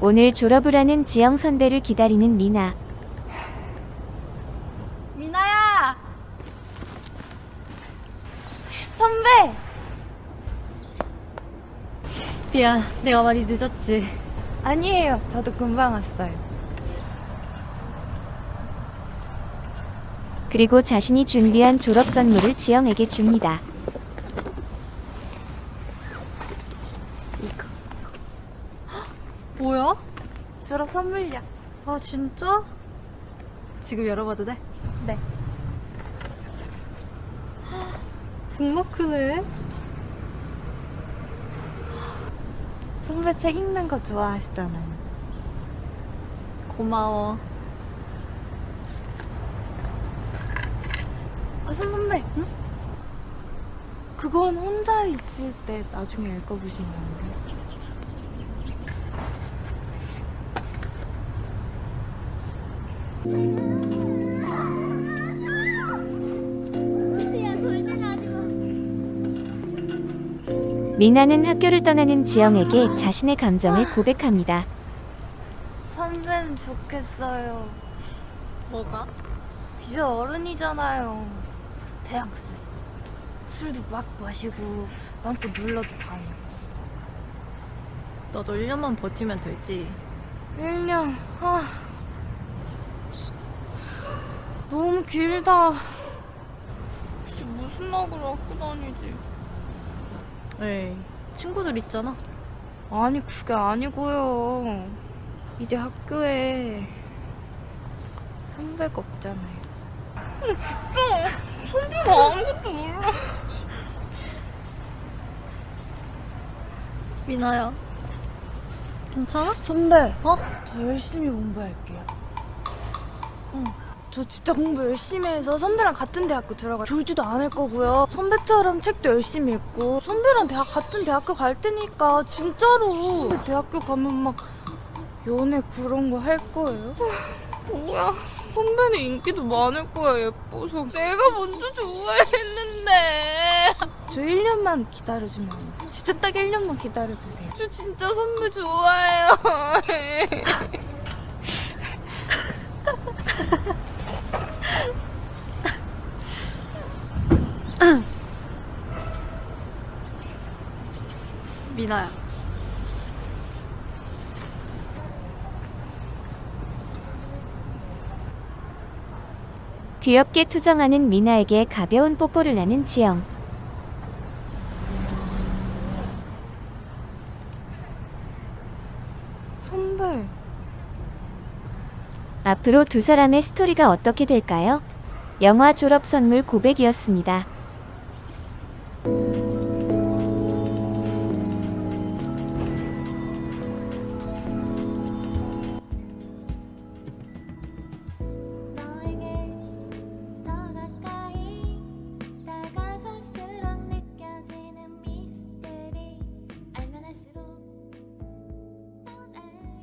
오늘 졸업을 하는 지영 선배를 기다리는 미나. 미나야! 선배! 미안, 내가 많이 늦었지. 아니에요, 저도 금방 왔어요. 그리고 자신이 준비한 졸업 선물을 지영에게 줍니다. 뭐야? 졸업 선물이야. 아, 진짜? 지금 열어봐도 돼? 네. 정말 크네. 선배 책 읽는 거 좋아하시잖아요. 고마워. 아, 선 선배. 응? 그건 혼자 있을 때 나중에 읽어보시면 안 돼요? 미나는 학교를 떠나는 지영에게 자신의 감정을 고백합니다. 선배는 좋겠어요. 뭐가? 이제 어른이잖아요. 대학생. 술도 막 마시고 마음껏 놀러도 다니고. 너도 1년만 버티면 되지. 1년. 아. 너무 길다. 혹시 무슨 낙을 갖고 다니지? 에이, 친구들 있잖아. 아니 그게 아니고요. 이제 학교에 선배가 없잖아요. 진짜 선배가 아무것도 몰라. 미나야. 괜찮아? 선배, 어? 저 열심히 공부할게요. 응. 저 진짜 공부 열심히 해서 선배랑 같은 대학교 들어가 졸지도 않을 거고요. 선배처럼 책도 열심히 읽고 선배랑 대학 같은 대학교 갈 테니까 진짜로 선배 대학교 가면 막 연애 그런 거 할 거예요. 뭐야? 선배는 인기도 많을 거야 예뻐서 내가 먼저 좋아했는데 저 1년만 기다려주면 안? 진짜 딱 1년만 기다려주세요 저 진짜 선배 좋아해요 미나야. 귀엽게 투정하는 미나에게 가벼운 뽀뽀를 하는 지영. 선배 앞으로 두 사람의 스토리가 어떻게 될까요? 영화 졸업 선물 고백이었습니다.